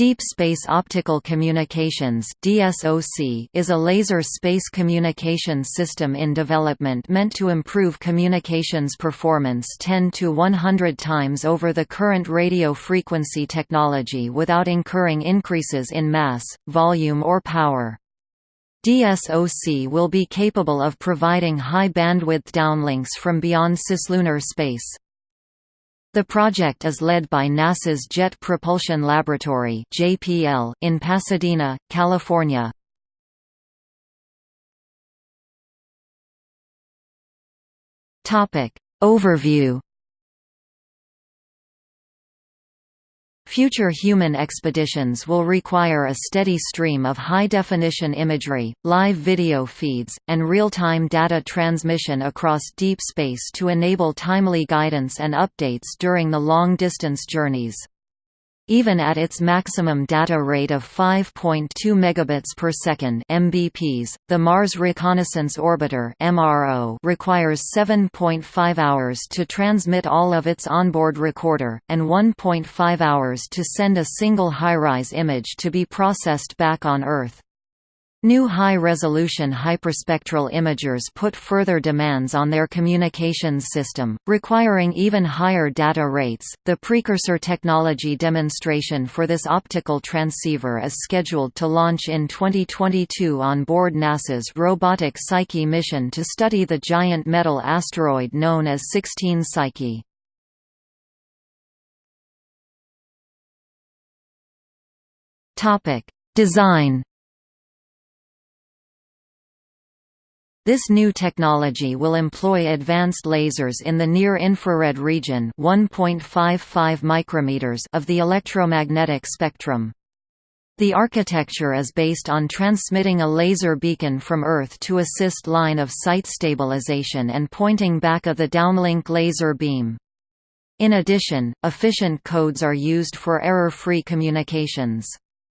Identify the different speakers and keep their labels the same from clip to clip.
Speaker 1: Deep Space Optical Communications is a laser space communication system in development meant to improve communications performance 10 to 100 times over the current radio frequency technology without incurring increases in mass, volume or power. DSOC will be capable of providing high bandwidth downlinks from beyond cislunar space. The project is led by NASA's Jet Propulsion Laboratory (JPL) in Pasadena, California. Topic Overview Future human expeditions will require a steady stream of high-definition imagery, live video feeds, and real-time data transmission across deep space to enable timely guidance and updates during the long-distance journeys. Even at its maximum data rate of 5.2 megabits per second (mbps), the Mars Reconnaissance Orbiter (MRO) requires 7.5 hours to transmit all of its onboard recorder and 1.5 hours to send a single HiRISE image to be processed back on Earth. New high-resolution hyperspectral imagers put further demands on their communications system, requiring even higher data rates. The precursor technology demonstration for this optical transceiver is scheduled to launch in 2022 on board NASA's robotic Psyche mission to study the giant metal asteroid known as 16 Psyche. Topic: Design This new technology will employ advanced lasers in the near-infrared region 1.55 micrometers of the electromagnetic spectrum. The architecture is based on transmitting a laser beacon from Earth to assist line of sight stabilization and pointing back of the downlink laser beam. In addition, efficient codes are used for error-free communications.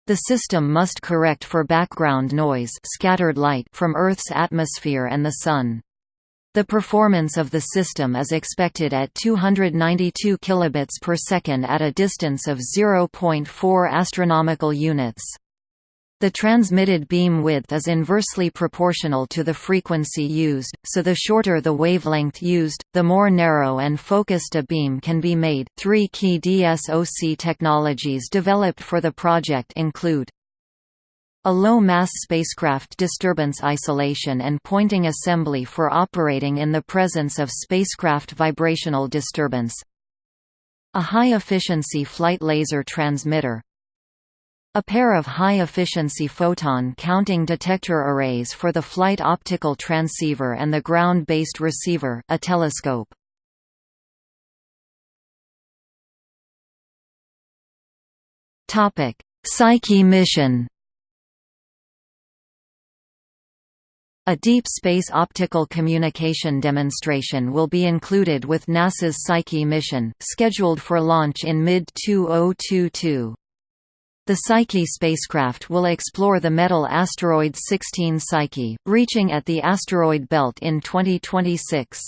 Speaker 1: The system must correct for background noise scattered light from Earth's atmosphere and the Sun. The performance of the system is expected at 292 kilobits per second at a distance of 0.4 astronomical units. The transmitted beam width is inversely proportional to the frequency used, so the shorter the wavelength used, the more narrow and focused a beam can be made. Three key DSOC technologies developed for the project include a low-mass spacecraft disturbance isolation and pointing assembly for operating in the presence of spacecraft vibrational disturbance a high-efficiency flight laser transmitter a pair of high-efficiency photon-counting detector arrays for the flight optical transceiver and the ground-based receiver a telescope. Psyche mission A deep space optical communication demonstration will be included with NASA's Psyche mission, scheduled for launch in mid-2022. The Psyche spacecraft will explore the metal asteroid 16 Psyche, reaching at the asteroid belt in 2026.